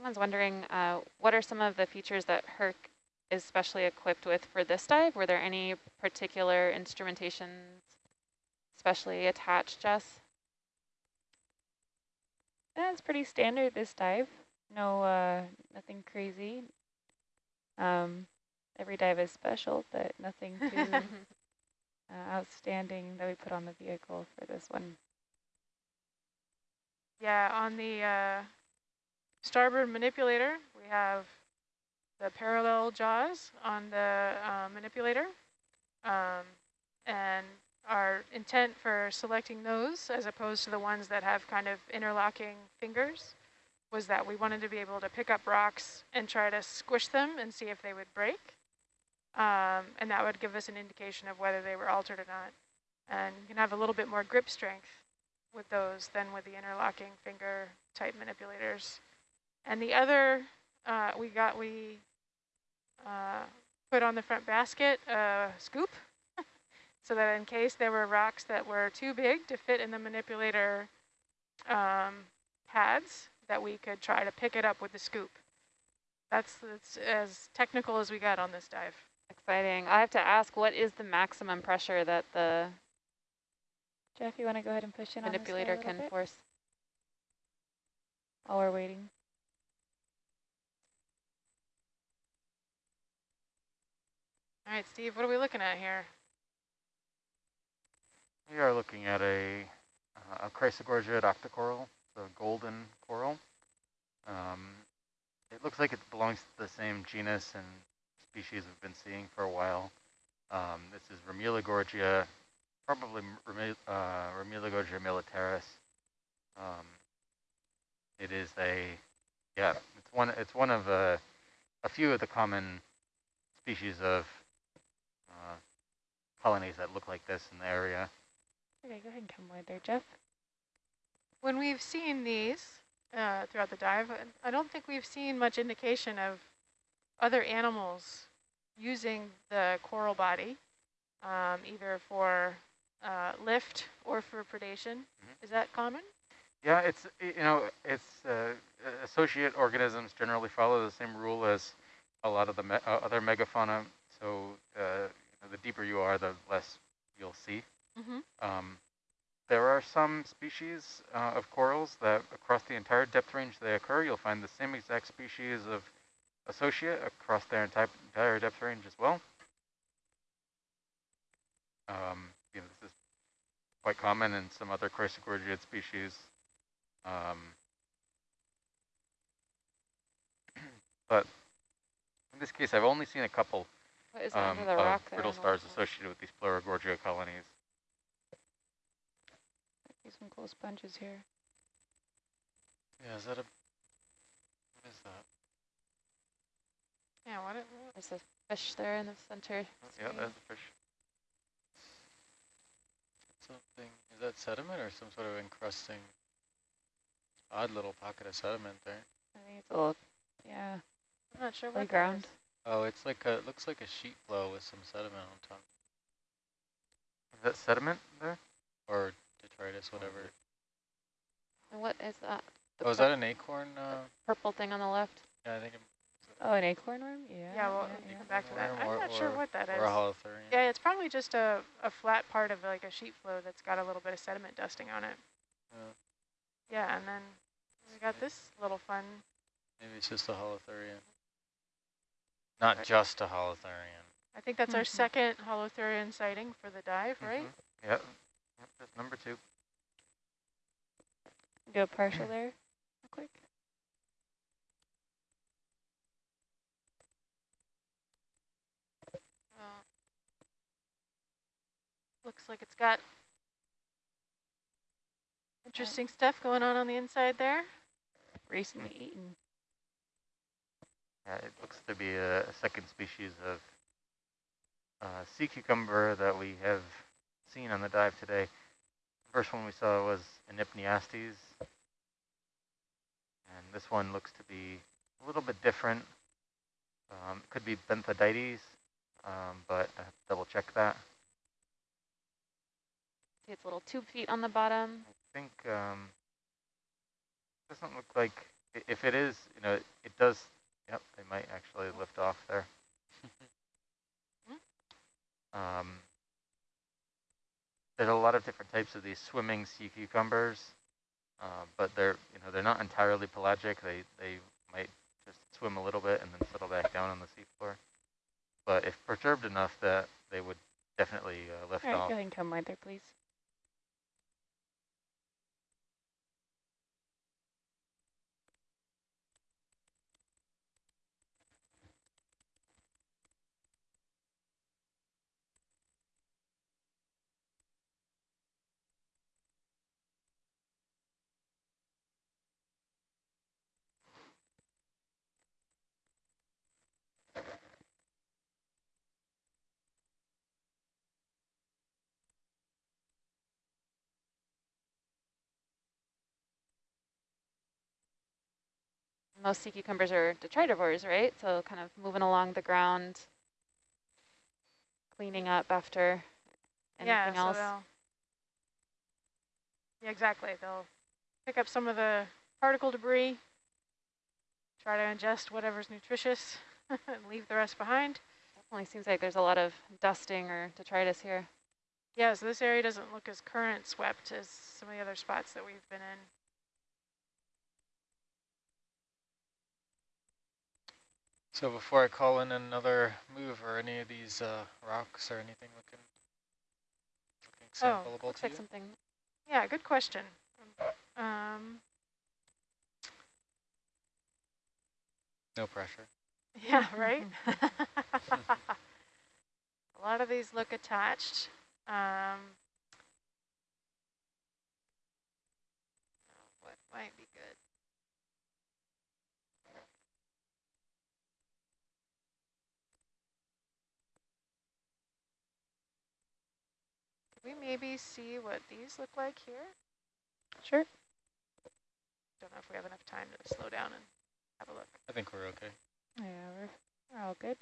Someone's wondering, uh, what are some of the features that Herc is specially equipped with for this dive? Were there any particular instrumentations specially attached, Jess? That's pretty standard this dive. No, uh, nothing crazy. Um, every dive is special, but nothing too uh, outstanding that we put on the vehicle for this one. Yeah, on the uh, starboard manipulator, we have the parallel jaws on the uh, manipulator. Um, and our intent for selecting those, as opposed to the ones that have kind of interlocking fingers, was that we wanted to be able to pick up rocks and try to squish them and see if they would break. Um, and that would give us an indication of whether they were altered or not. And you can have a little bit more grip strength with those than with the interlocking finger type manipulators. And the other, uh, we got, we uh, put on the front basket a scoop so that in case there were rocks that were too big to fit in the manipulator um, pads, that we could try to pick it up with the scoop. That's, that's as technical as we got on this dive. Exciting. I have to ask, what is the maximum pressure that the Jeff, you want to go ahead and push in manipulator can bit? force? While we're waiting. All right, Steve, what are we looking at here? We are looking at a, uh, a Chrysogorgia octocoral, the golden coral. Um, it looks like it belongs to the same genus and species we've been seeing for a while. Um, this is Pleurogorgia, probably uh, Pleurogorgia militaris. Um, it is a, yeah, it's one, it's one of a, a few of the common species of uh, colonies that look like this in the area. Okay, go ahead and come wide there, Jeff. When we've seen these uh, throughout the dive, I don't think we've seen much indication of other animals using the coral body, um, either for uh, lift or for predation. Mm -hmm. Is that common? Yeah, it's, you know, it's uh, associate organisms generally follow the same rule as a lot of the me uh, other megafauna. So uh, the deeper you are, the less you'll see. Mm -hmm. um, there are some species uh, of corals that across the entire depth range they occur, you'll find the same exact species of associate across their entire depth range as well. Um, you know, this is quite common in some other chrysogorgiid species. Um, but in this case, I've only seen a couple um, of brittle stars associated with these Pleurogorgia colonies. See some cool sponges here. Yeah, is that a, what is that? Yeah, what? There's a fish there in the center. Oh, yeah, there's a fish. Something, is that sediment or some sort of encrusting? Odd little pocket of sediment there. I think it's a little, yeah. I'm not sure what ground. Oh, it's like a, it looks like a sheet flow with some sediment on top. Is that sediment there? Or detritus, whatever. And what is that? The oh, is that an acorn? Uh, purple thing on the left? Yeah, I think Oh, an acorn worm? Yeah. Yeah, well, yeah, come back to that. I'm not sure what that is. Or a holothurian. Yeah, it's probably just a, a flat part of like a sheet flow that's got a little bit of sediment dusting on it. Yeah. Yeah, and then we got this little fun. Maybe it's just a holothurian. Not just a holothurian. I think that's mm -hmm. our mm-hmm. second holothurian sighting for the dive, mm -hmm. right? Yep. yep. That's number two. Do a partial there real quick. Looks like it's got interesting stuff going on on the inside there. Recently eaten. Yeah, it looks to be a, a second species of uh, sea cucumber that we have seen on the dive today. The first one we saw was Enypniastes. And this one looks to be a little bit different. Um, could be Benthodytes, um, but I have to double check that. See its a little tube feet on the bottom. I think um, doesn't look like if it is, you know, it does, yep, they might actually lift off there. Um, there's a lot of different types of these swimming sea cucumbers, uh, but they're, you know, they're not entirely pelagic. They, they might just swim a little bit and then settle back down on the seafloor. But if perturbed enough that they would definitely uh, lift All right, off. go ahead and come right there, please. Most sea cucumbers are detritivores, right? So kind of moving along the ground, cleaning up after anything yeah, else. So yeah, exactly. They'll pick up some of the particle debris, try to ingest whatever's nutritious, and leave the rest behind. Definitely seems like there's a lot of dusting or detritus here. Yeah, so this area doesn't look as current swept as some of the other spots that we've been in. So before I call in another move or any of these uh, rocks or anything looking, looking Oh, Looks to like you? something. Yeah, good question. Um, No pressure. yeah, right? A lot of these look attached. Um, what might be good? We maybe see what these look like here? Sure. Don't know if we have enough time to slow down and have a look. I think we're okay. Yeah, we're, we're all good.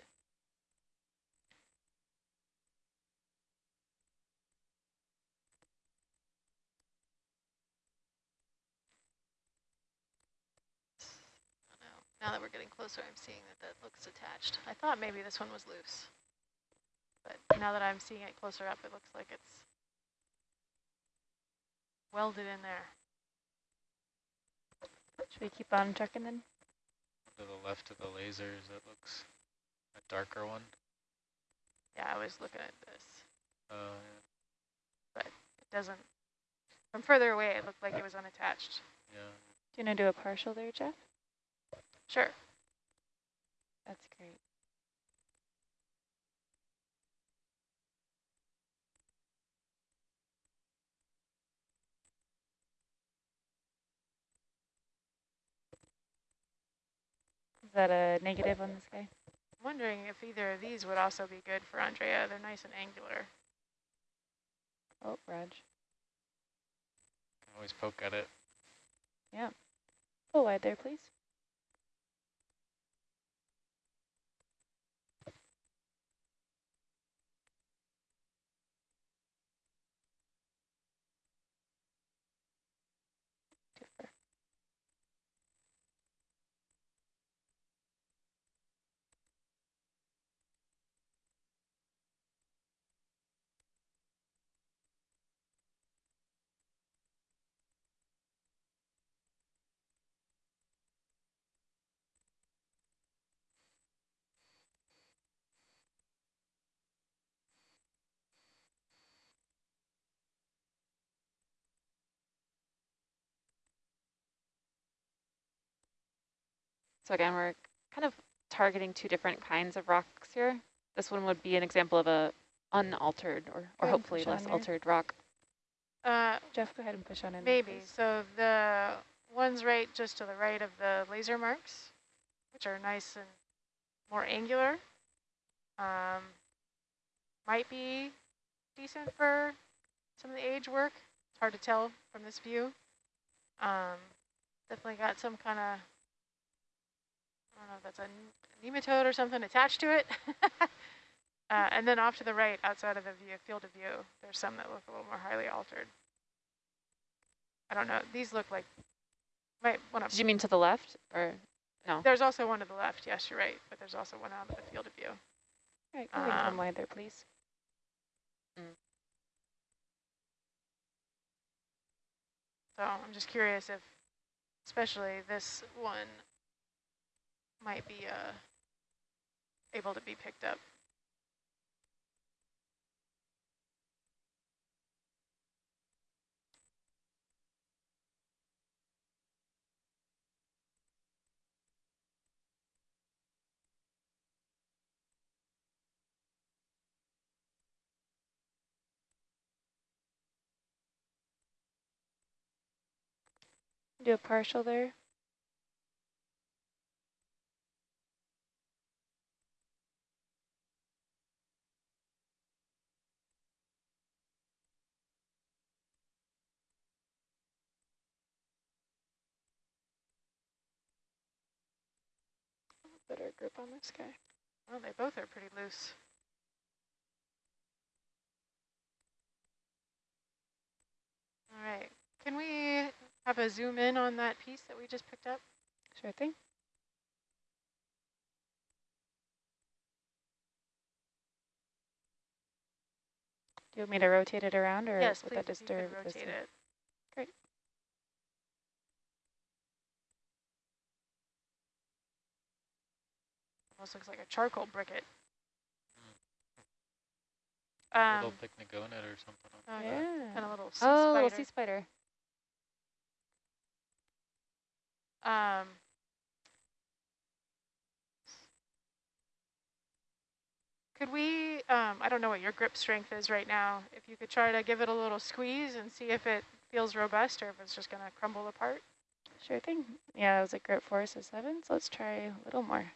No. Now that we're getting closer, I'm seeing that that looks attached. I thought maybe this one was loose. But now that I'm seeing it closer up, it looks like it's welded in there. Should we keep on trucking then? To the left of the lasers, that looks a darker one. Yeah, I was looking at this. Uh, It doesn't, from further away, it looked like it was unattached. yeah. Do you want to do a partial there, Jeff? Sure. That's great. That a negative on this guy? I'm wondering if either of these would also be good for Andrea. They're nice and angular. Oh, Raj. Always poke at it. Yeah. Oh, Pull wide there, please. So again, we're kind of targeting two different kinds of rocks here. This one would be an example of a unaltered or, or hopefully less there. altered rock. Uh, Jeff, go ahead and push on in. there, maybe. please. So the ones right just to the right of the laser marks, which are nice and more angular, um, might be decent for some of the age work. It's hard to tell from this view. Um, definitely got some kind of, I don't know if that's a nematode or something attached to it. uh, and then off to the right, outside of the view, field of view, there's some that look a little more highly altered. I don't know. These look like Might want Did you mean to the left or no? There's also one to the left. Yes, you're right. But there's also one out of the field of view. All right, ahead and Um, come wide there, please. So I'm just curious if, especially this one, might be uh, able to be picked up. Do a partial there. Better grip on this guy. Well, they both are pretty loose. All right. Can we have a zoom in on that piece that we just picked up? Sure thing. Do you want me to rotate it around or yes, would please. that if you could disturb rotate it. Great. Almost looks like a charcoal briquette. A Um, little picnic on it or something. oh, Yeah. and a little sea Oh, little spider. sea spider. Um, could we, um, I don't know what your grip strength is right now. If you could try to give it a little squeeze and see if it feels robust or if it's just going to crumble apart. Sure thing. Yeah, it was a grip force of seven, so let's try a little more.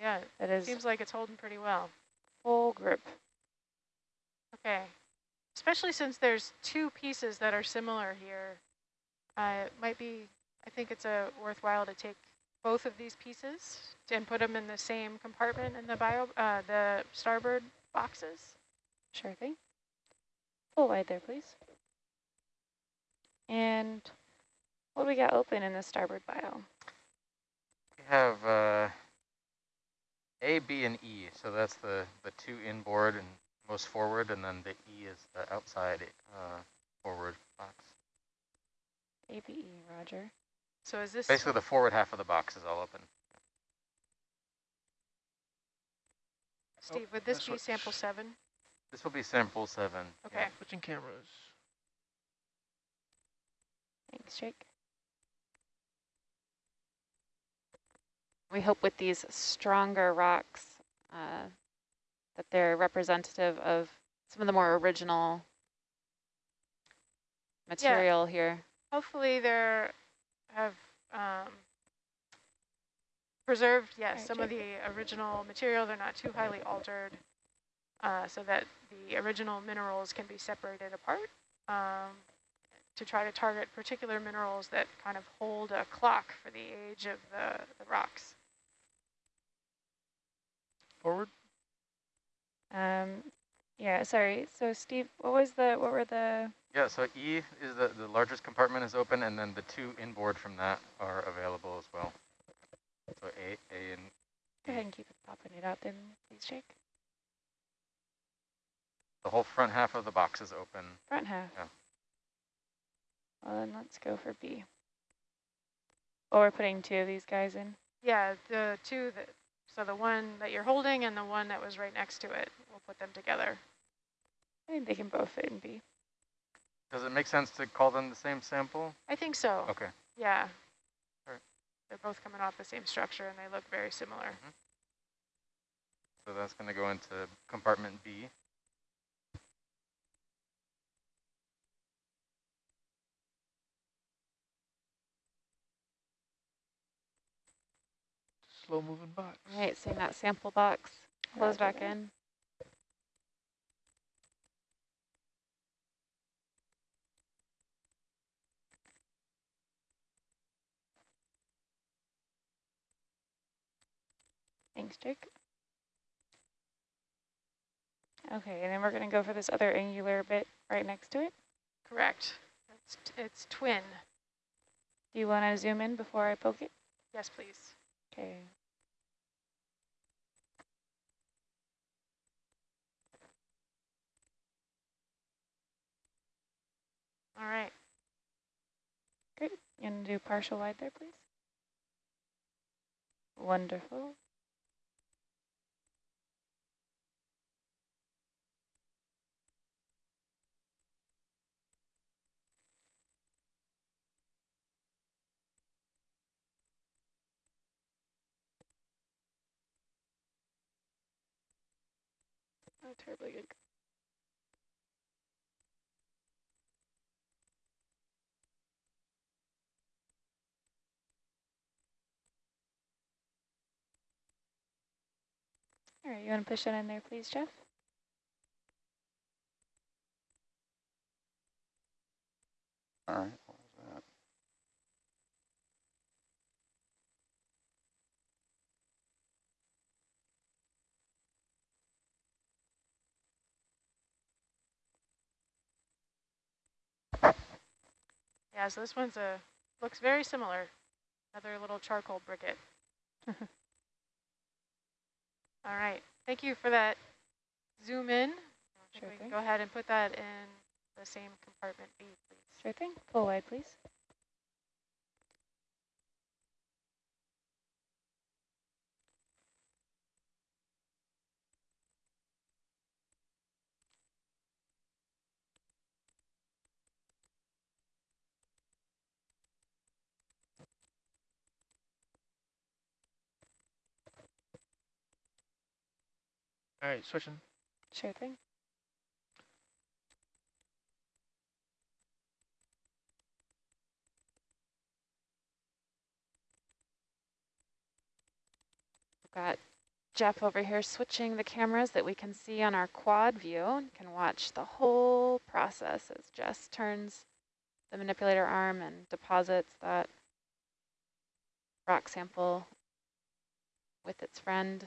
Yeah, That it is seems like it's holding pretty well. full grip. Okay. Especially since there's two pieces that are similar here. Uh, it might be, I think it's a worthwhile to take both of these pieces and put them in the same compartment in the bio, uh, the starboard boxes. Sure thing. Full wide there, please. And what do we got open in the starboard bio? We have uh, A, B, and E. So that's the, the two inboard and most forward, and then the E is the outside uh, forward box. ABE, roger. So is this Basically, the forward half of the box is all open. Steve? Would this this be sample seven? This will be sample seven. Okay. Switching cameras. Thanks, Jake. We hope with these stronger rocks uh, that they're representative of some of the more original material here. Hopefully there have um, preserved, yes, Alright, some of the original material. They're not too highly altered uh, so that the original minerals can be separated apart um, to try to target particular minerals that kind of hold a clock for the age of the, the rocks. Forward. Um, yeah, sorry. So Steve, what was the, what were the, Yeah, so E is the, the largest compartment is open, and then the two inboard from that are available as well. So A, A, and go ahead and keep it popping it out then, please, Jake. the whole front half of the box is open. Front half. Yeah. Well, then let's go for B. Oh, we're putting two of these guys in. Yeah, the two that, so the one that you're holding and the one that was right next to it, we'll put them together. I think they can both fit in B. Does it make sense to call them the same sample? I think so. Okay. Yeah. Alright. They're both coming off the same structure and they look very similar. Mm-hmm. So that's going to go into compartment B. Slow moving box. All right, seeing that sample box close back in. Thanks, Jake. Okay, and then we're going to go for this other angular bit right next to it. Correct. It's, it's twin. Do you want to zoom in before I poke it? Yes, please. Okay. All right. Great. You want to do partial wide there, please? Wonderful. Oh, terribly good. All right, you want to push that in there, please, Jeff? All right, what was that? Yeah, so this one's a looks very similar. Another little charcoal briquette. All right. Thank you for that zoom in. Sure we can thing. go ahead and put that in the same compartment B, please. Sure thing. Full wide, please. All right, switching. Sure thing. We've got Jeff over here switching the cameras that we can see on our quad view. You can watch the whole process as Jess turns the manipulator arm and deposits that rock sample with its friend.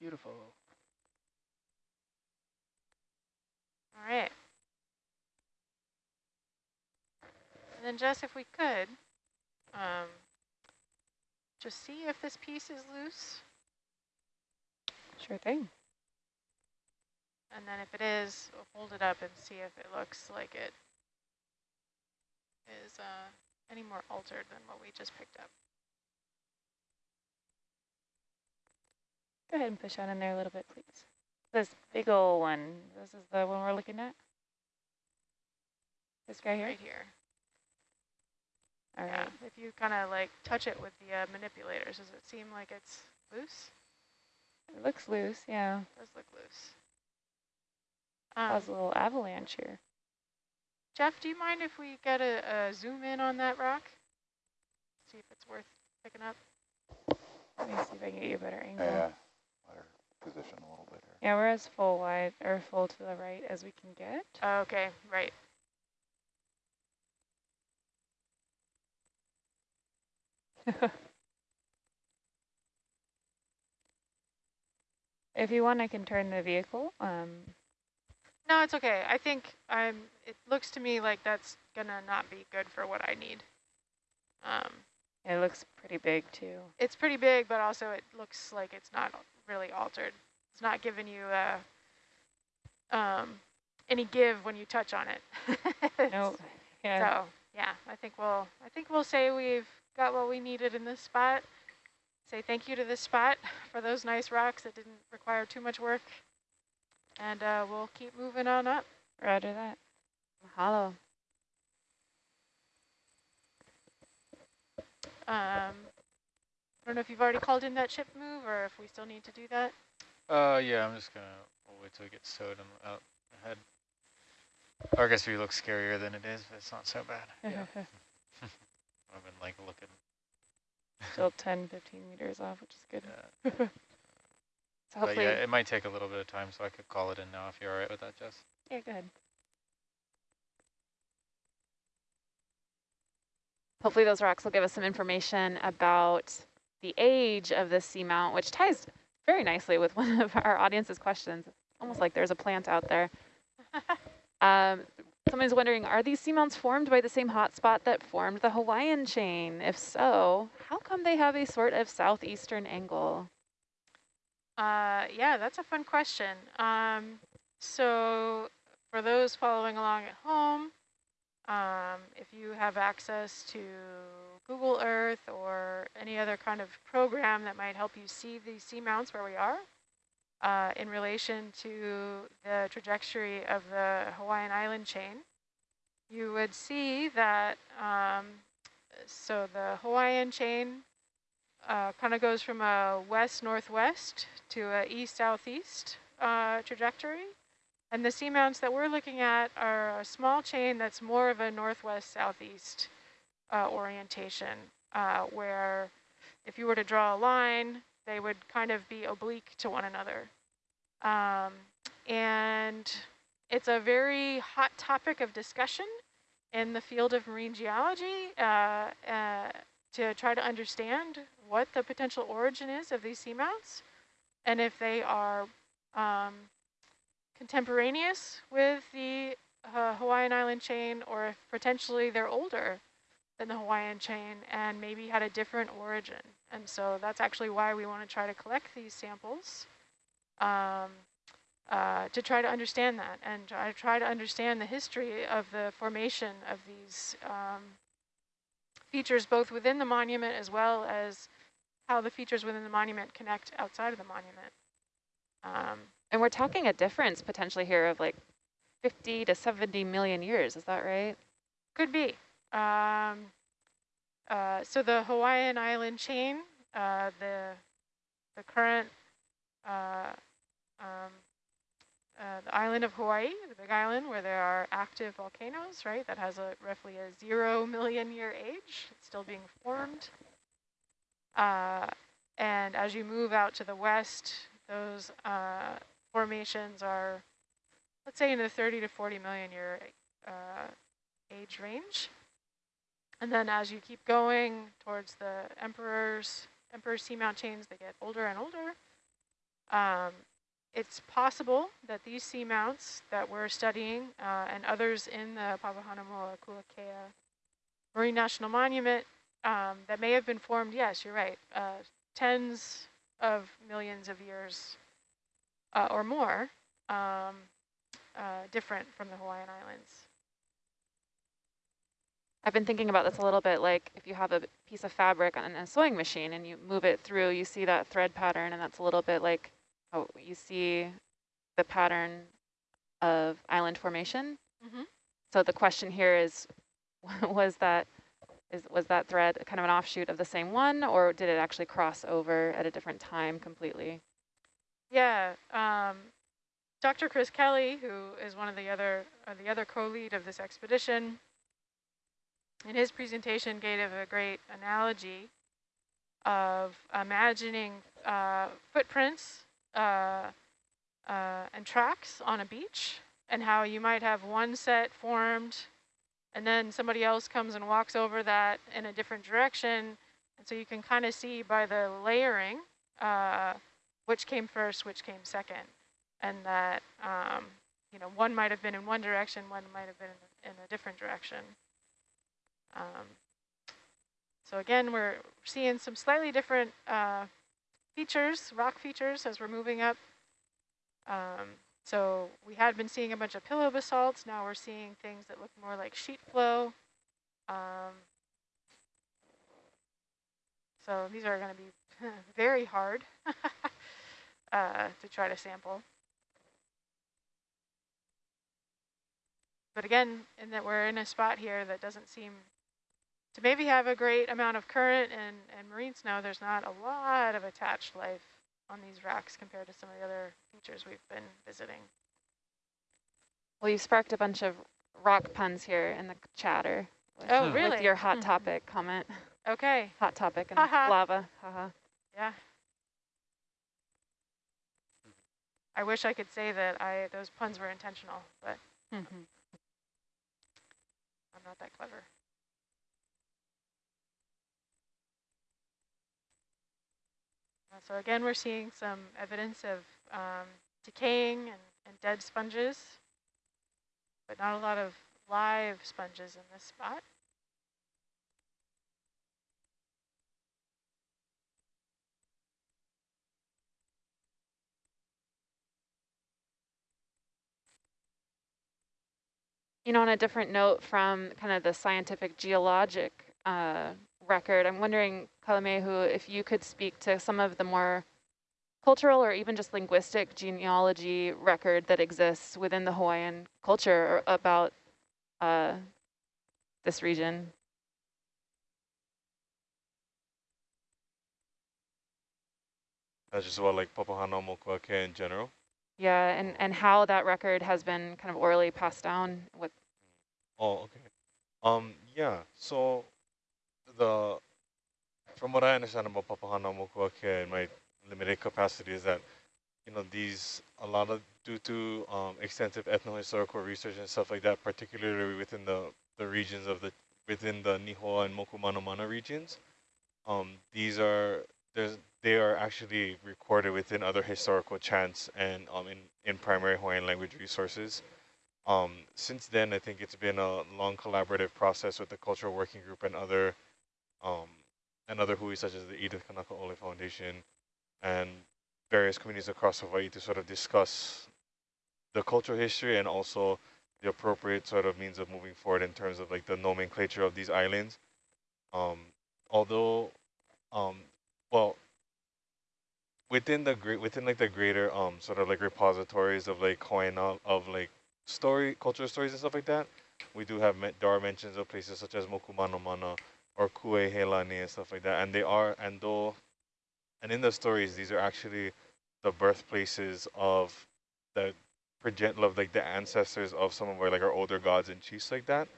Beautiful. All right. And then Jess, if we could, um, just see if this piece is loose. Sure thing. And then if it is, we'll hold it up and see if it looks like it is uh, any more altered than what we just picked up. Go ahead and push that in there a little bit, please. This big old one. This is the one we're looking at? This guy here? Right here. All right. Yeah. If you kind of like touch it with the uh, manipulators, does it seem like it's loose? It looks loose, yeah. It does look loose. Um, Cause a little avalanche here. Jeff, do you mind if we get a, a zoom in on that rock? See if it's worth picking up. Let me see if I can get you a better angle. Yeah, let her position a little bit here. Yeah, we're as full wide or full to the right as we can get. Oh, okay, right. if you want, I can turn the vehicle. Um, No, it's okay. I think I'm. It looks to me like that's gonna not be good for what I need. Um, it looks pretty big too. it's pretty big, but also it looks like it's not really altered. It's not giving you uh, um, any give when you touch on it. No, yeah. So yeah, I think we'll I think we'll say we've got what we needed in this spot. Say thank you to this spot for those nice rocks that didn't require too much work. And uh, we'll keep moving on up. Roger that. Mahalo. Um, I don't know if you've already called in that ship move or if we still need to do that. Uh, yeah, I'm just gonna we'll wait till it gets towed and out ahead. Or I guess we look scarier than it is, but it's not so bad. Yeah. I've been like looking Still 10, 15 meters off, which is good. Yeah. So But hopefully, yeah, it might take a little bit of time, so I could call it in now if you're all right with that, Jess. Yeah, go ahead. Hopefully those rocks will give us some information about the age of the seamount, which ties very nicely with one of our audience's questions. Almost like there's a plant out there. Um, someone's wondering, are these seamounts formed by the same hotspot that formed the Hawaiian chain? If so, how come they have a sort of southeastern angle? Uh, yeah, that's a fun question. Um, so for those following along at home, um, if you have access to Google Earth or any other kind of program that might help you see these seamounts where we are, uh, in relation to the trajectory of the Hawaiian island chain, you would see that, um, so the Hawaiian chain uh, kind of goes from a west-northwest to a east-southeast uh, trajectory. And the seamounts that we're looking at are a small chain that's more of a northwest-southeast uh, orientation, uh, where if you were to draw a line, they would kind of be oblique to one another. Um, and it's a very hot topic of discussion in the field of marine geology uh, uh, to try to understand what the potential origin is of these seamounts and if they are um, contemporaneous with the uh, Hawaiian island chain or if potentially they're older than the Hawaiian chain and maybe had a different origin. And so that's actually why we want to try to collect these samples um, uh, to try to understand that and try, try to understand the history of the formation of these um, features both within the monument as well as how the features within the monument connect outside of the monument. Um, And we're talking a difference potentially here of like 50 to 70 million years, is that right? Could be. Um, uh, so the Hawaiian island chain, uh, the the current uh, um, uh, the island of Hawaii, the big island where there are active volcanoes, right? That has a roughly a zero million year age. It's still being formed. Uh, and as you move out to the west, those uh, formations are, let's say, in the 30 to 40 million year uh, age range. And then as you keep going towards the emperor's emperor seamount chains, they get older and older. Um, it's possible that these seamounts that we're studying uh, and others in the Papahanaumoa Kuakea Marine National Monument um, that may have been formed, yes, you're right, uh, tens of millions of years uh, or more um, uh, different from the Hawaiian Islands. I've been thinking about this a little bit, like if you have a piece of fabric on a sewing machine and you move it through, you see that thread pattern, and that's a little bit like how you see the pattern of island formation. Mm -hmm. So the question here is, was that is was that thread kind of an offshoot of the same one, or did it actually cross over at a different time completely? Yeah, um, Dr. Chris Kelly, who is one of the other uh, the other co-lead of this expedition, in his presentation gave a great analogy of imagining uh, footprints uh, uh, and tracks on a beach and how you might have one set formed and then somebody else comes and walks over that in a different direction. And so you can kind of see by the layering uh, which came first, which came second. And that, um, you know, one might have been in one direction, one might have been in, in a different direction. Um, so again, we're seeing some slightly different uh, features, rock features, as we're moving up. Um, so we had been seeing a bunch of pillow basalts. Now we're seeing things that look more like sheet flow. Um, so these are going to be very hard uh, to try to sample. But again, in that we're in a spot here that doesn't seem to maybe have a great amount of current and, and marine snow, there's not a lot of attached life on these rocks compared to some of the other features we've been visiting. Well, you sparked a bunch of rock puns here in the chatter. With, Oh, with your hot topic comment. Okay, Hot topic and lava. Haha. yeah. I wish I could say that I those puns were intentional, but I'm not that clever. Uh, So again, we're seeing some evidence of um, decaying and, and dead sponges, but not a lot of live sponges in this spot. You know, on a different note from kind of the scientific geologic uh, record, I'm wondering, Kalamehu, if you could speak to some of the more cultural or even just linguistic genealogy record that exists within the Hawaiian culture about uh, this region. That's just about like Papahanaumokuakea in general. Yeah, and, and how that record has been kind of orally passed down with Oh, okay. Um, yeah. So the from what I understand about Papahanaumokuakea in my limited capacity is that you know these a lot of due to um, extensive ethnohistorical research and stuff like that, particularly within the the regions of the within the Nihoa and Mokumanamana regions. Um, these are there's they are actually recorded within other historical chants and um, in, in primary Hawaiian language resources. Um, since then, I think it's been a long collaborative process with the Cultural Working Group and other um, and other hui such as the Edith Kanaka'ole Foundation and various communities across Hawaii to sort of discuss the cultural history and also the appropriate sort of means of moving forward in terms of like the nomenclature of these islands. Um, although, um, well, within the great within like the greater um sort of like repositories of like Hawaiian of like story cultural stories and stuff like that, we do have met, there are mentions of places such as Mokumanamana or Kuaihelani and stuff like that, and they are and though, and in the stories these are actually the birthplaces of the progenitor of like the ancestors of some of our like our older gods and chiefs like that.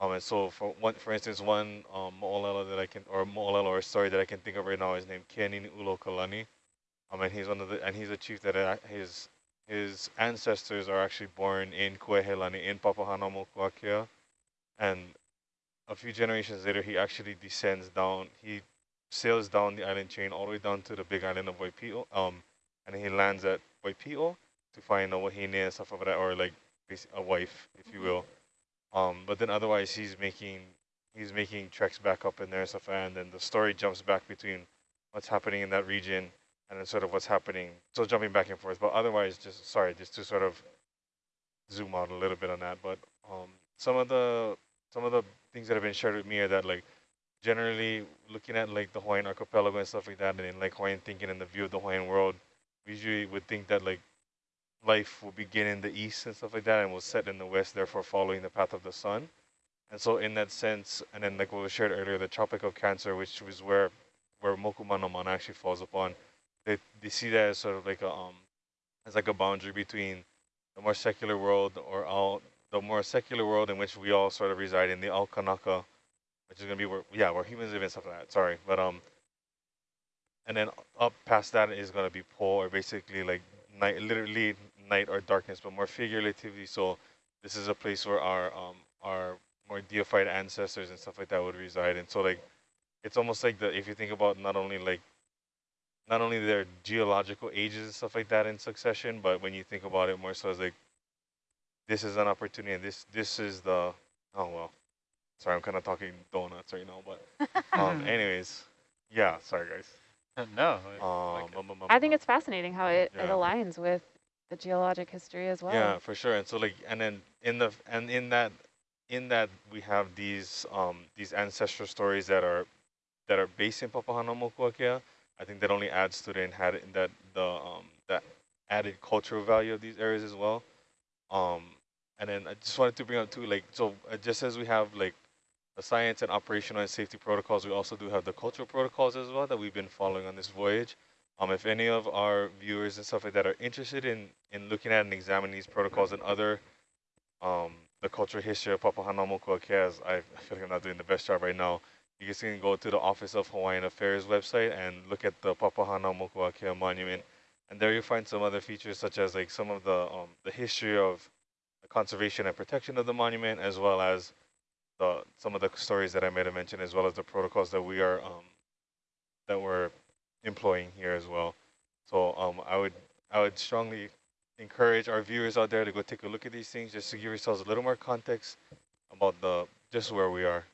Um, and so for one, for instance, one um, mo'olelo that I can, or mo'olelo or story that I can think of right now is named Kianini Ulo Kalani. Um, and he's one of the, and he's a chief that uh, his his ancestors are actually born in Kuaihelani in Papahanaumokuakea, and a few generations later, he actually descends down. He sails down the island chain all the way down to the big island of Waipio, um, and he lands at Waipio to find a wahine and stuff like that, or like a wife, if you will. Um, but then otherwise, he's making he's making treks back up in there and stuff, and then the story jumps back between what's happening in that region and then sort of what's happening. So jumping back and forth, but otherwise, just sorry, just to sort of zoom out a little bit on that. But um, some of the some of the things that have been shared with me are that like generally looking at like the Hawaiian archipelago and stuff like that, and in like Hawaiian thinking and the view of the Hawaiian world, we usually would think that like life will begin in the east and stuff like that, and will set in the west, therefore following the path of the sun. And so in that sense, and then like what was shared earlier, the Tropic of Cancer, which was where where Mokumanamana actually falls upon, they they see that as sort of like a um as like a boundary between the more secular world or all the more secular world in which we all sort of reside in the Ao Kanaka, which is gonna be where yeah where humans live and stuff like that. Sorry, but um, and then up past that is gonna be Po or basically like night, literally night or darkness, but more figuratively. So this is a place where our um our more deified ancestors and stuff like that would reside. And so like it's almost like the if you think about not only like not only their geological ages and stuff like that in succession, but when you think about it more so as like this is an opportunity and this this is the oh well sorry i'm kind of talking donuts right now but um anyways yeah sorry guys no. um, like I think it's fascinating how it, it aligns with the geologic history as well. yeah for sure and so like and then in the and in that in that we have these um these ancestral stories that are that are based in Papahanaumokuakea I think that only adds to the inhabit that the um that added cultural value of these areas as well. Um and then I just wanted to bring up too like so uh, just as we have like the science and operational and safety protocols we also do have the cultural protocols as well that we've been following on this voyage. Um, if any of our viewers and stuff like that are interested in, in looking at and examining these protocols and other, um, the cultural history of Papahanaumokuakea, as I, I feel like I'm not doing the best job right now, you guys can go to the Office of Hawaiian Affairs website and look at the Papahanaumokuakea Monument. And there you'll find some other features such as like some of the um, the history of the conservation and protection of the monument, as well as the some of the stories that I made a mention, as well as the protocols that we are um, that we're employing here as well. So um, I would I would strongly encourage our viewers out there to go take a look at these things just to give yourselves a little more context about the just where we are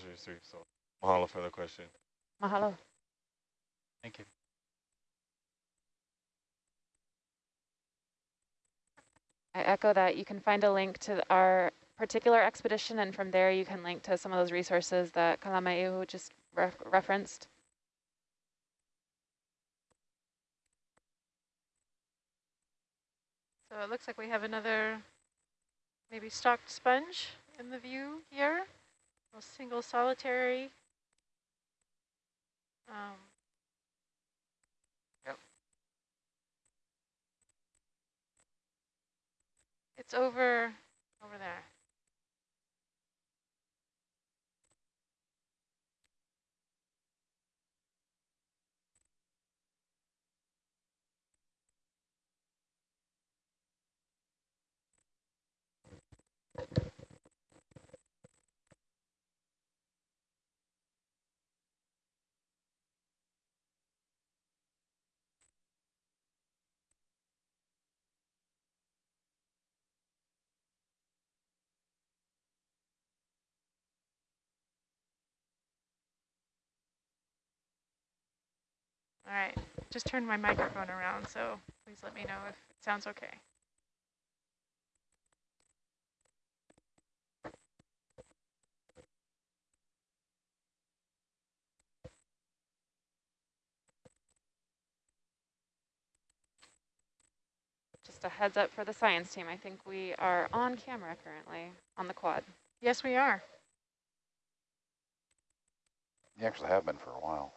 in like our culture history. So mahalo for the question. Mahalo. Thank you. I echo that. You can find a link to our particular expedition, and from there you can link to some of those resources that Kalamaiu just ref referenced. So it looks like we have another maybe stalked sponge in the view here. A single solitary. Um, Yep. It's over over there. All right, just turned my microphone around, so please let me know if it sounds okay. Just a heads up for the science team. I think we are on camera currently on the quad. Yes, we are. You actually have been for a while.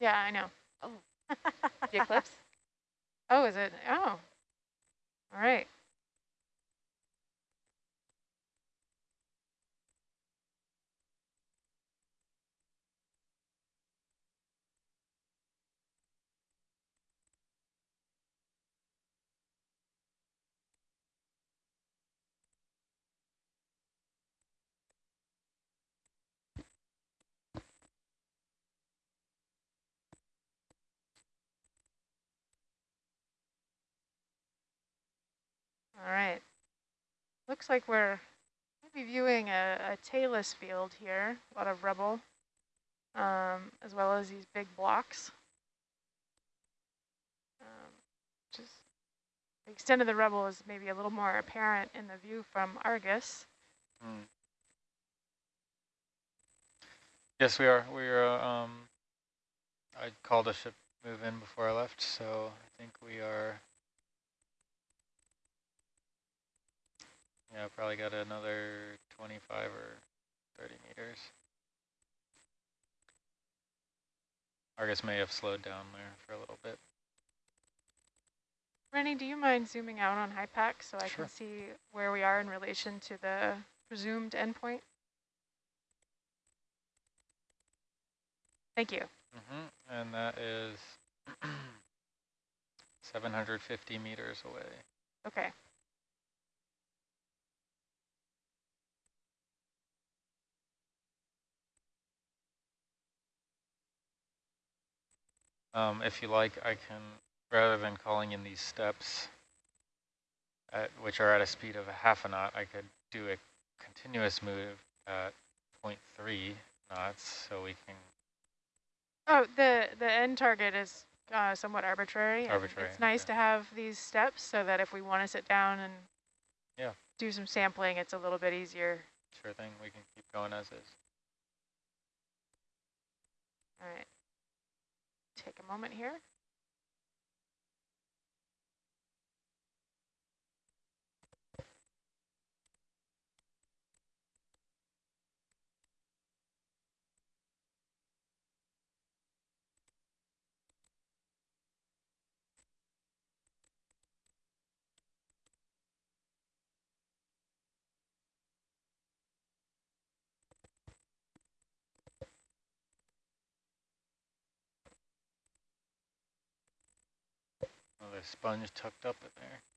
Yeah, I know. Oh. The eclipse? Oh, is it? Oh, all right. All right. Looks like we're maybe viewing a, a talus field here, a lot of rubble, um, as well as these big blocks. Um, just the extent of the rubble is maybe a little more apparent in the view from Argus. Mm. Yes, we are. We are. Um, I called a ship move in before I left, so I think we are. Yeah, probably got another 25 or 30 meters. Argus may have slowed down there for a little bit. Rennie, do you mind zooming out on HYPACK so I Sure. can see where we are in relation to the presumed endpoint? Thank you. Mm -hmm. And that is 750 meters away. Okay. Um, if you like, I can, rather than calling in these steps, at, which are at a speed of a half a knot, I could do a continuous move at 0.3 knots, so we can, Oh, the, the end target is uh, somewhat arbitrary. Arbitrary, It's nice okay. to have these steps so that if we want to sit down and Yeah. do some sampling, it's a little bit easier. sure thing, we can keep going as is. All right. Take a moment here. Sponge tucked up in there.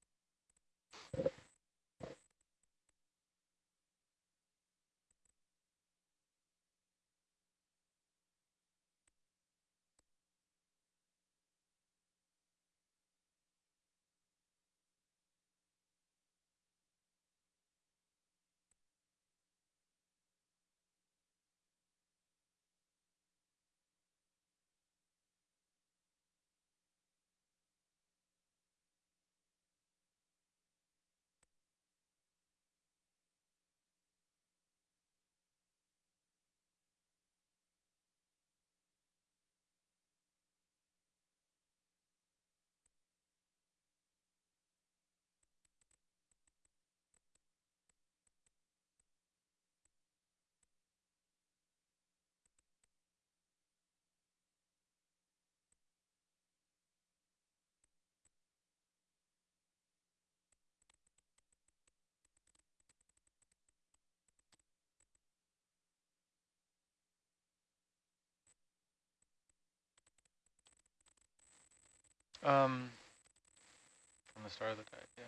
Um, from the start of the dive, yeah.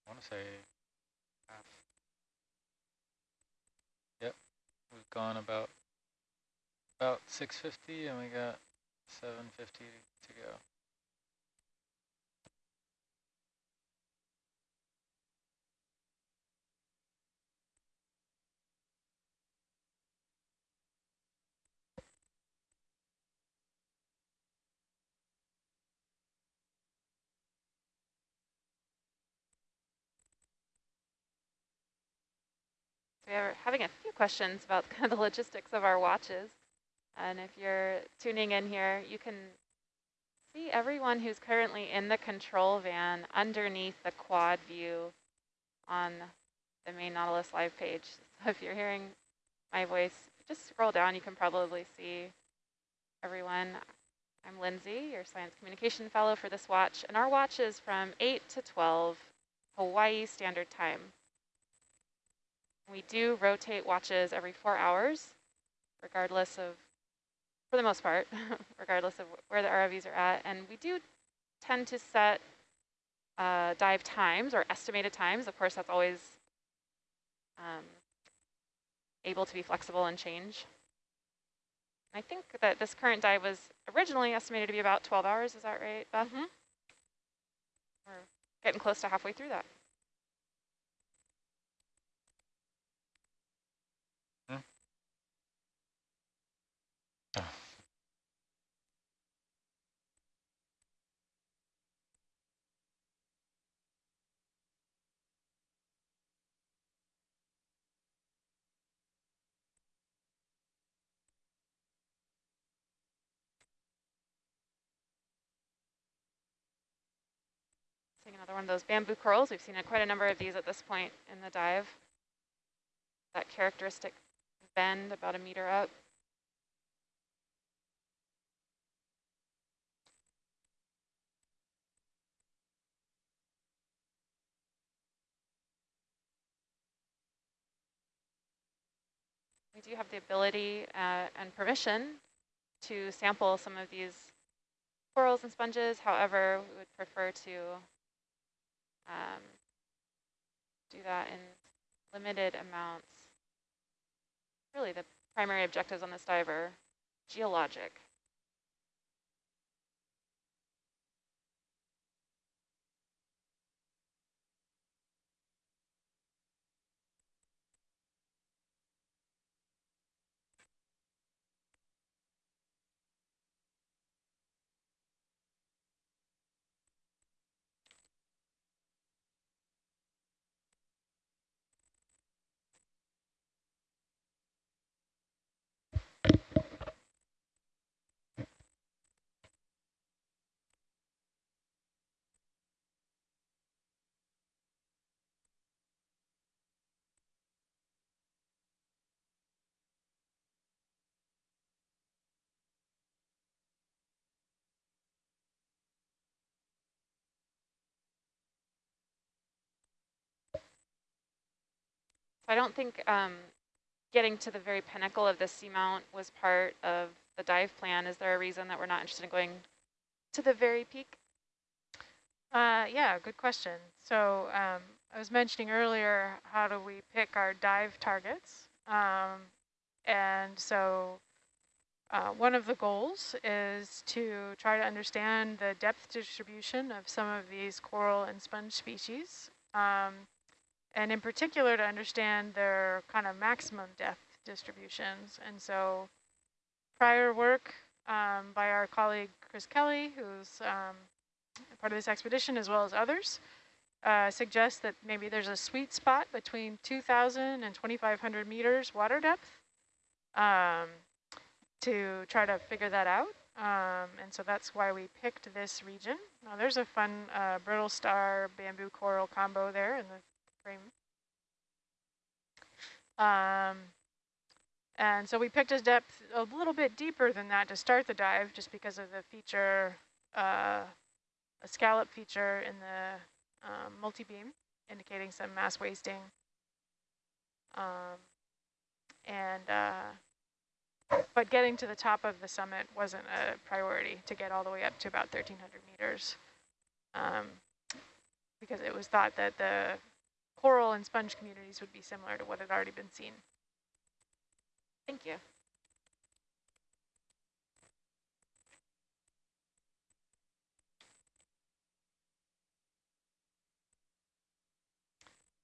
I want to say half. Yep, we've gone about about 650 and we got 750 to go. We are having a few questions about kind of the logistics of our watches. And if you're tuning in here, you can see everyone who's currently in the control van underneath the quad view on the main Nautilus live page. So if you're hearing my voice, just scroll down, you can probably see everyone. I'm Lindsay, your science communication fellow for this watch, and our watch is from 8 to 12 Hawaii Standard Time. We do rotate watches every four hours, regardless of, for the most part, regardless of where the ROVs are at. And we do tend to set uh, dive times or estimated times. Of course, that's always um, able to be flexible and change. I think that this current dive was originally estimated to be about 12 hours. Is that right, Beth? Mhm. We're getting close to halfway through that. One of those bamboo corals. We've seen a, quite a number of these at this point in the dive. That characteristic bend about a meter up. We do have the ability uh, and permission to sample some of these corals and sponges. However, we would prefer to um, do that in limited amounts. Really, the primary objectives on this dive are geologic. I don't think um, getting to the very pinnacle of the seamount was part of the dive plan. Is there a reason that we're not interested in going to the very peak? Uh, yeah, good question. So um, I was mentioning earlier, how do we pick our dive targets? Um, and so uh, one of the goals is to try to understand the depth distribution of some of these coral and sponge species. Um, and in particular to understand their kind of maximum depth distributions. And so prior work um, by our colleague Chris Kelly, who's um, part of this expedition as well as others, uh, suggests that maybe there's a sweet spot between 2,000 and 2,500 meters water depth um, to try to figure that out. Um, and so that's why we picked this region. Now there's a fun uh, brittle star bamboo coral combo there in the Um, and so we picked a depth a little bit deeper than that to start the dive just because of the feature, uh, a scallop feature in the um, multi-beam indicating some mass wasting. Um, and uh, but getting to the top of the summit wasn't a priority to get all the way up to about 1,300 meters um, because it was thought that the coral and sponge communities would be similar to what had already been seen. Thank you.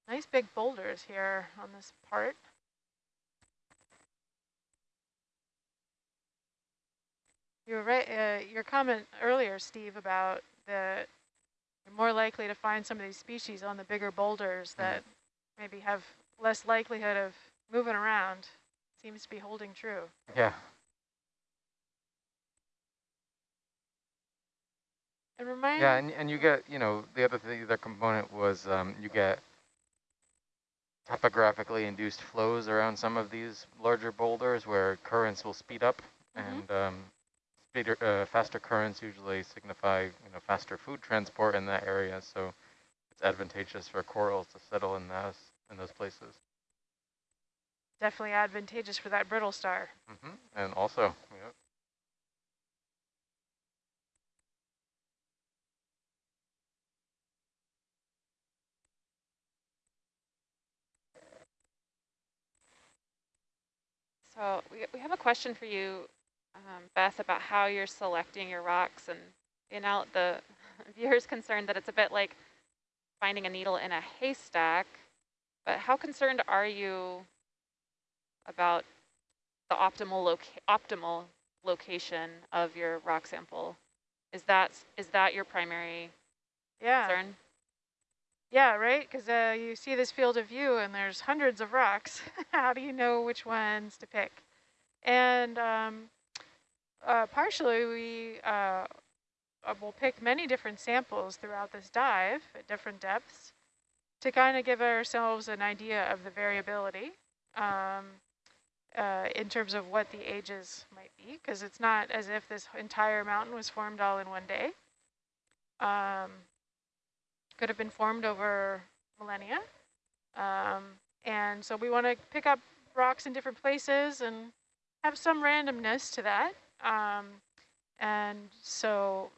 Nice big boulders here on this part. You right, uh, your comment earlier, Steve, about the you're more likely to find some of these species on the bigger boulders that maybe have less likelihood of moving around seems to be holding true. Yeah. And remind Yeah, and, and you get, you know, the other thing, the other component was um, you get topographically induced flows around some of these larger boulders where currents will speed up Mhm. and um, speeder, uh, faster currents usually signify, you know, faster food transport in that area. So it's advantageous for corals to settle in those, in those places. definitely advantageous for that brittle star. hmm And also, yeah, So we, we have a question for you, um, Beth, about how you're selecting your rocks and you know, the viewer's concerned that it's a bit like finding a needle in a haystack, but how concerned are you about the optimal loca optimal location of your rock sample? Is that is that your primary Yeah. concern? Yeah, right? Because uh, you see this field of view and there's hundreds of rocks. How do you know which ones to pick? And um, uh, partially we uh, uh, will pick many different samples throughout this dive at different depths to kind of give ourselves an idea of the variability um, uh, in terms of what the ages might be, because it's not as if this entire mountain was formed all in one day. Um, could have been formed over millennia. Um, and so we want to pick up rocks in different places and have some randomness to that. Um, and so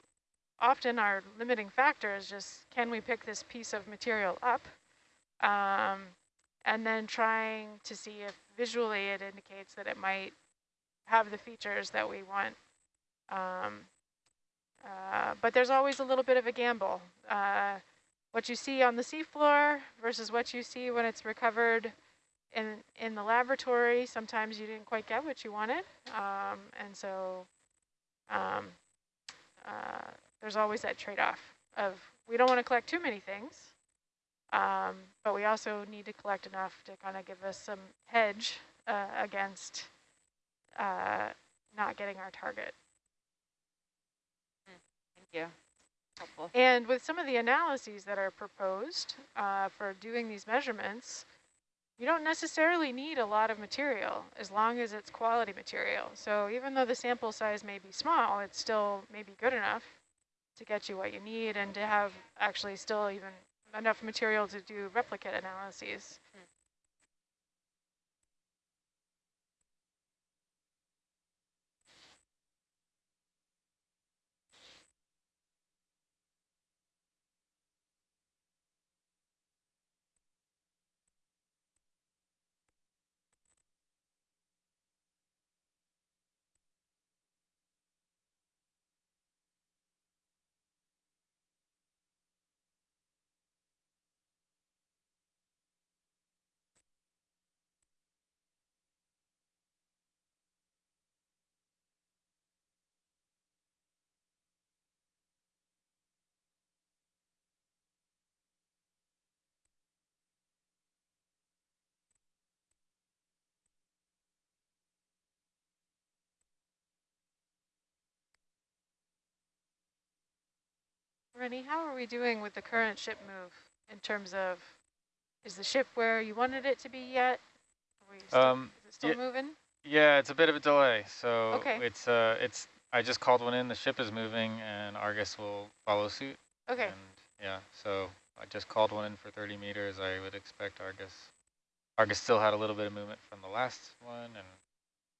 often our limiting factor is just, can we pick this piece of material up? Um, and then trying to see if visually it indicates that it might have the features that we want. Um, uh, but there's always a little bit of a gamble. Uh, what you see on the seafloor versus what you see when it's recovered in in the laboratory. Sometimes you didn't quite get what you wanted, um, and so um, uh, there's always that trade-off of we don't want to collect too many things, um, but we also need to collect enough to kind of give us some hedge uh, against uh, not getting our target. Thank you. Helpful. And with some of the analyses that are proposed uh, for doing these measurements, you don't necessarily need a lot of material as long as it's quality material. So even though the sample size may be small, it's still maybe good enough to get you what you need and to have actually still even enough material to do replicate analyses. Hmm. Rennie, how are we doing with the current ship move in terms of, is the ship where you wanted it to be yet? Still, Um, is it still moving? Yeah, it's a bit of a delay. So Okay. it's uh it's I just called one in. The ship is moving, and Argus will follow suit. Okay, And yeah, so I just called one in for 30 meters. I would expect Argus. Argus still had a little bit of movement from the last one, and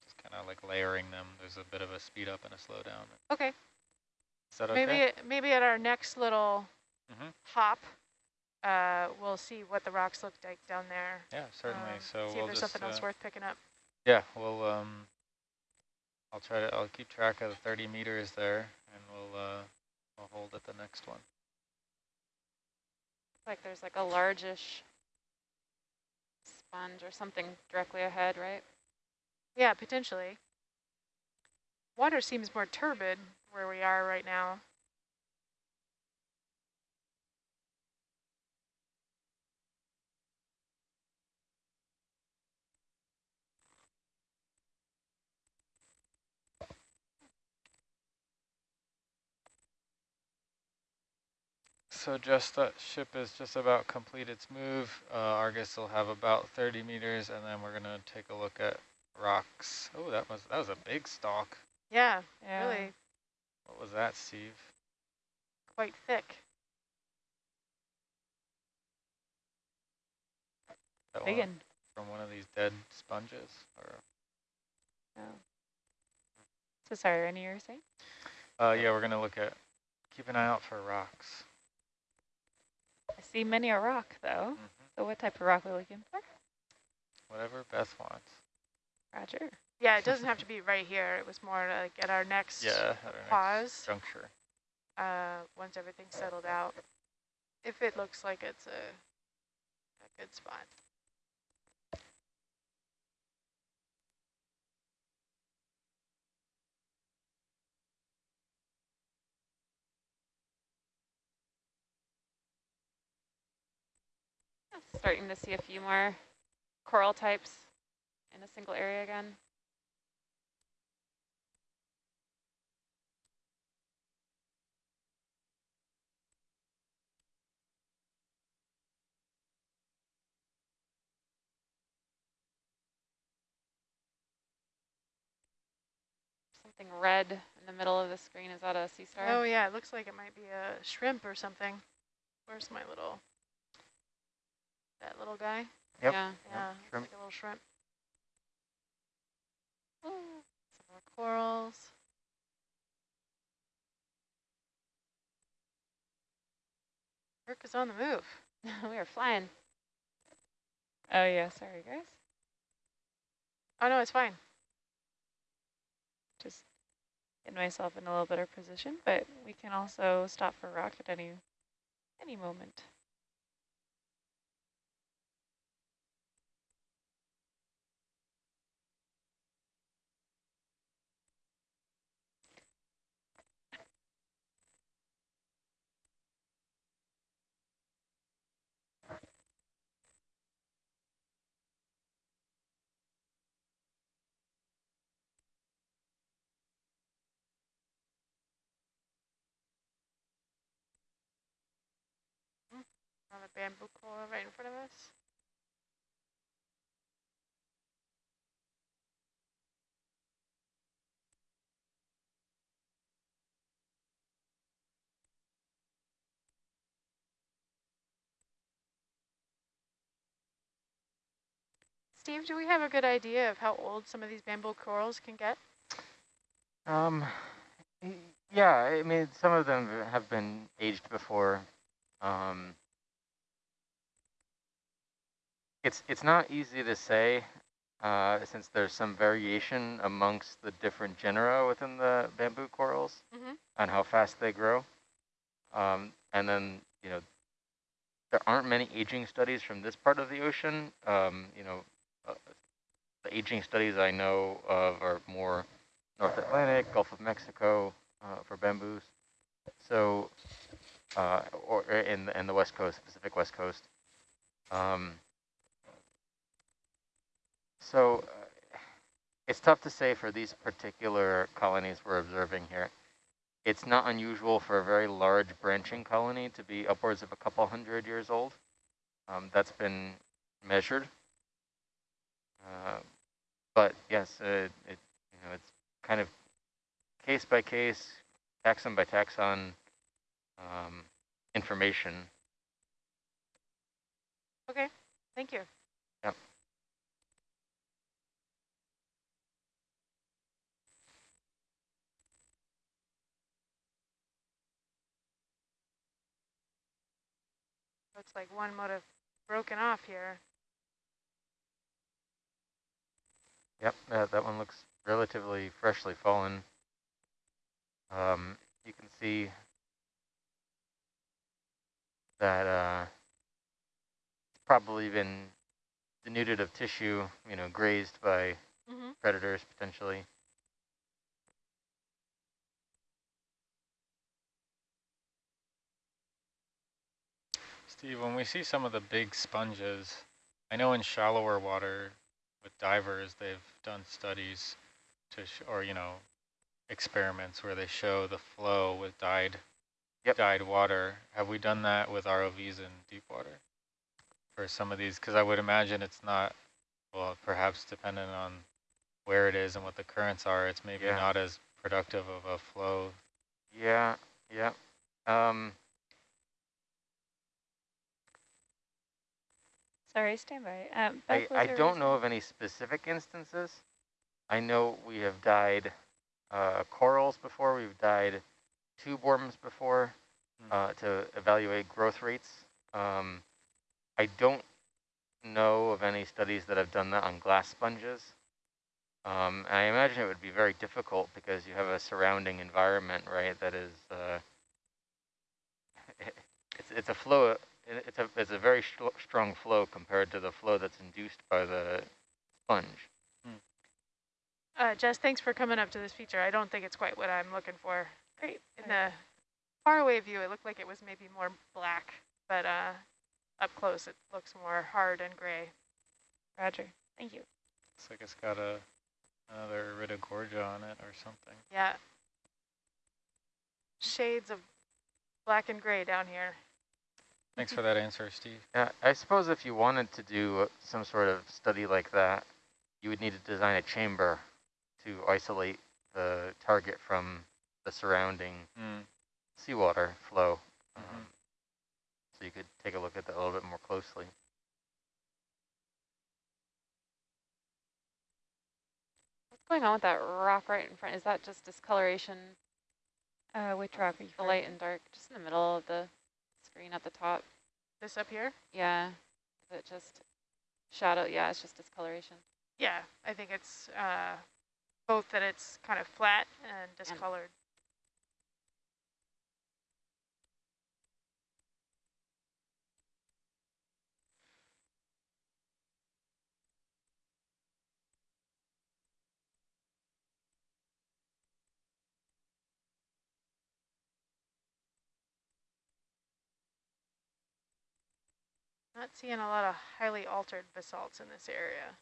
just kind of like layering them. There's a bit of a speed up and a slow down. okay. Is that okay? Maybe, maybe at our next little Mhm. hop, uh, we'll see what the rocks look like down there. Yeah, certainly. um, so See we'll if there's just something else uh, worth picking up. yeah, we'll um. I'll try to. I'll keep track of the 30 meters there, and we'll uh, we'll hold at the next one. Like there's like a largish sponge or something directly ahead, right? Yeah, potentially. Water seems more turbid where we are right now. So just that ship is just about complete its move. Uh, Argus will have about 30 meters, and then we're gonna take a look at rocks. Oh, that was that was a big stalk. Yeah, Yeah. really What was that, Steve? quite thick. That Big one from one of these dead sponges, or Oh. So sorry, Rennie, you were saying? uh, yeah, we're gonna look at. Keep an eye out for rocks. I see many a rock, though. hmm So what type of rock are we looking for? Whatever Beth wants. Roger. Yeah, it doesn't have to be right here. It was more like at our next Yeah, at our next pause, juncture. uh, once everything's settled out. If it looks like it's a, a good spot. Starting to see a few more coral types in a single area again. Something red in the middle of the screen. Is that a sea star? Oh yeah, it looks like it might be a shrimp or something. Where's my little, that little guy? Yep. Yeah. Yeah, looks shrimp. like a little shrimp. Some more corals. Kirk is on the move. we are flying. Oh, yeah, sorry, guys. Oh no, it's fine. Just get myself in a little better position, but we can also stop for rock at any any moment. Bamboo coral right in front of us. Steve, do we have a good idea of how old some of these bamboo corals can get? Um, yeah, I mean, some of them have been aged before. Um, it's it's not easy to say, uh, since there's some variation amongst the different genera within the bamboo corals Mhm. on how fast they grow. Um, and then you know, there aren't many aging studies from this part of the ocean. Um, you know, uh, the aging studies I know of are more North Atlantic, Gulf of Mexico uh, for bamboos. So, uh, or in the, in the West Coast, Pacific West Coast. Um, so, uh, it's tough to say for these particular colonies we're observing here. it's not unusual for a very large branching colony to be upwards of a couple hundred years old. Um, that's been measured. Uh, but yes, uh, it you know it's kind of case by case, taxon by taxon um, information. Okay, thank you. Yep. Looks like one might have broken off here. Yep, that, that one looks relatively freshly fallen. Um, you can see that uh, it's probably been denuded of tissue, you know, grazed by Mm -hmm. predators potentially. Steve, when we see some of the big sponges, I know in shallower water with divers, they've done studies to, or, you know, experiments where they show the flow with dyed, yep. dyed water. Have we done that with ROVs in deep water for some of these? Because I would imagine it's not, well, perhaps dependent on where it is and what the currents are, it's maybe yeah. not as productive of a flow. Yeah, yeah. Um, Sorry, stand by. Um, I, I don't know of any specific instances. I know we have dyed uh, corals before, we've dyed tube worms before Hmm. uh, to evaluate growth rates. Um, I don't know of any studies that have done that on glass sponges. Um, I imagine it would be very difficult because you have a surrounding environment, right, that is, uh, it's, it's a flow, it's a, it's a very strong flow compared to the flow that's induced by the sponge. Uh, Jess, thanks for coming up to this feature. I don't think it's quite what I'm looking for. Great. In the faraway view, it looked like it was maybe more black, but uh, up close it looks more hard and gray. Roger. Thank you. Looks like it's got a another Iridogorgia on it or something. Yeah. Shades of black and gray down here. Thanks for that answer, Steve. Yeah, I suppose if you wanted to do some sort of study like that, you would need to design a chamber to isolate the target from the surrounding Mm. seawater flow. Mm -hmm. um, so you could take a look at that a little bit more closely. What's going on with that rock right in front? Is that just discoloration? Uh, which rock are you The light and dark, just in the middle of the screen at the top. This up here? Yeah. Is it just shadow? Yeah, it's just discoloration. Yeah, I think it's uh, both that it's kind of flat and discolored. Not seeing a lot of highly altered basalts in this area.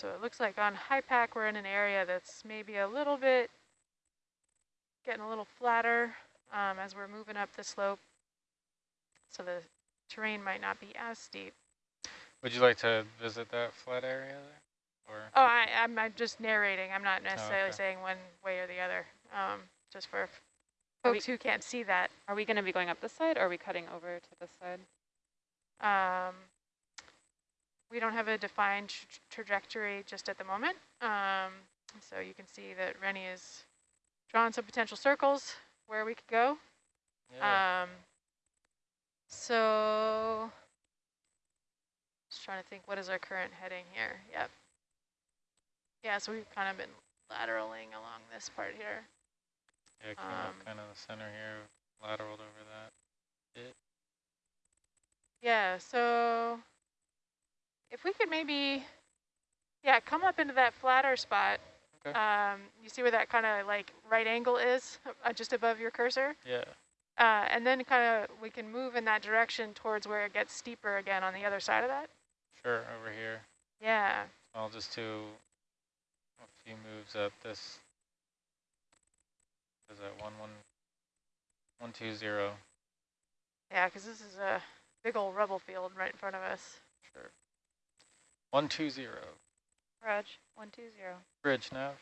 So it looks like on HYPACK we're in an area that's maybe a little bit getting a little flatter um, as we're moving up the slope. So the terrain might not be as steep. Would you like to visit that flat area there? Or Oh, I, I'm, I'm just narrating. I'm not necessarily okay. saying one way or the other. Um, just for Are folks who can't see that. Are we going to be going up this side or are we cutting over to this side? Um, we don't have a defined tra trajectory just at the moment. Um, so you can see that Rennie is drawing some potential circles where we could go. yeah. Um, so just trying to think, what is our current heading here? Yep. Yeah, so we've kind of been lateraling along this part here. yeah, came um, up kind of the center here, lateraled over that. It, Yeah, so if we could maybe, yeah, come up into that flatter spot. Okay. Um, you see where that kind of like right angle is uh, just above your cursor? yeah. Uh, and then kind of we can move in that direction towards where it gets steeper again on the other side of that. Sure, over here. Yeah. I'll just do a few moves at this. Is that one one one two zero? Yeah, because this is a big old rubble field right in front of us. Sure. One two zero. Raj, one two zero. Bridge nav.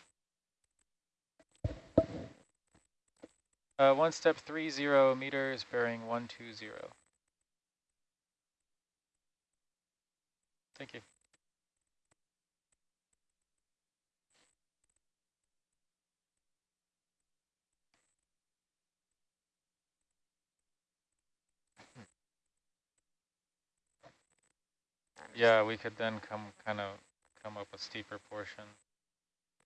Uh, one step three zero meters, bearing one two zero. Thank you. Yeah, we could then come kind of come up a steeper portion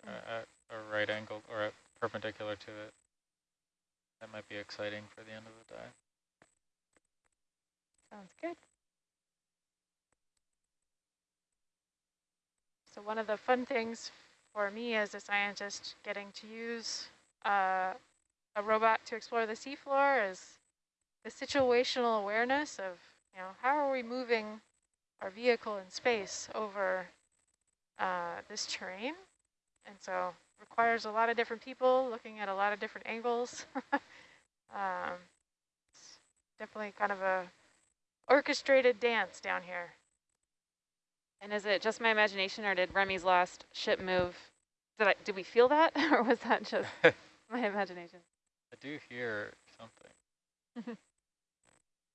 uh, at a right angle or at perpendicular to it. That might be exciting for the end of the dive. Sounds good. So one of the fun things for me as a scientist getting to use uh, a robot to explore the seafloor is the situational awareness of, you know, how are we moving our vehicle in space over uh, this terrain? And so requires a lot of different people looking at a lot of different angles. um, it's definitely kind of a orchestrated dance down here. And is it just my imagination, or did Rennie's last ship move? Did I did we feel that, or was that just my imagination? I do hear something.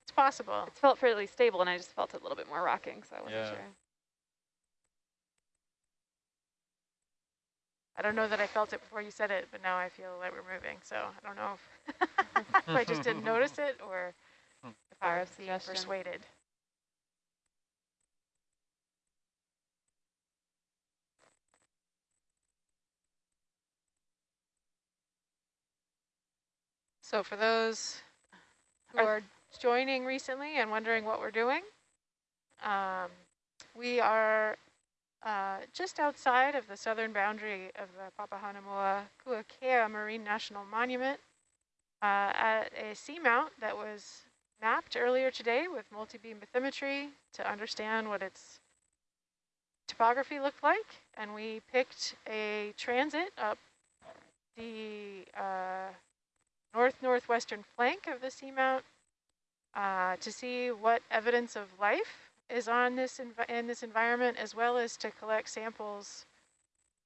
It's possible. It felt fairly stable, and I just felt it a little bit more rocking, so I wasn't Yeah. sure. I don't know that I felt it before you said it, but now I feel like we're moving. So I don't know if, if I just didn't notice it or if Power I of was being suggestion. persuaded. So for those who Are- joining recently and wondering what we're doing, um, we are uh, just outside of the southern boundary of the Papahanaumoa Kuakea Marine National Monument uh, at a seamount that was mapped earlier today with multi-beam bathymetry to understand what its topography looked like. And we picked a transit up the uh, north-northwestern flank of the seamount uh, to see what evidence of life is on this in this environment, as well as to collect samples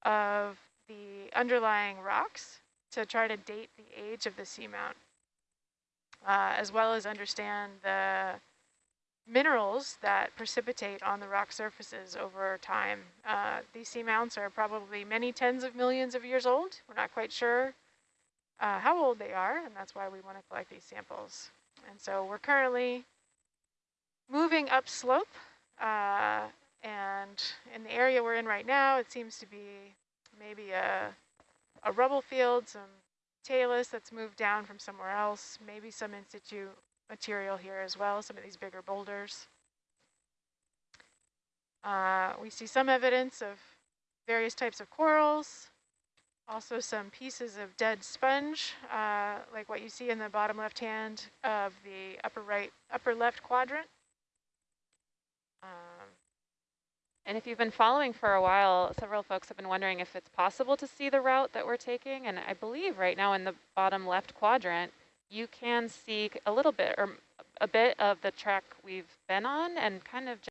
of the underlying rocks to try to date the age of the seamount, uh, as well as understand the minerals that precipitate on the rock surfaces over time. Uh, these seamounts are probably many tens of millions of years old. We're not quite sure uh, how old they are, and that's why we want to collect these samples. And so we're currently moving upslope, uh, and in the area we're in right now, it seems to be maybe a, a rubble field, some talus that's moved down from somewhere else, maybe some in situ material here as well, some of these bigger boulders. Uh, we see some evidence of various types of corals, also some pieces of dead sponge, uh, like what you see in the bottom left hand of the upper right, upper left quadrant. Um, And if you've been following for a while, several folks have been wondering if it's possible to see the route that we're taking. And I believe right now in the bottom left quadrant, you can see a little bit or a bit of the track we've been on and kind of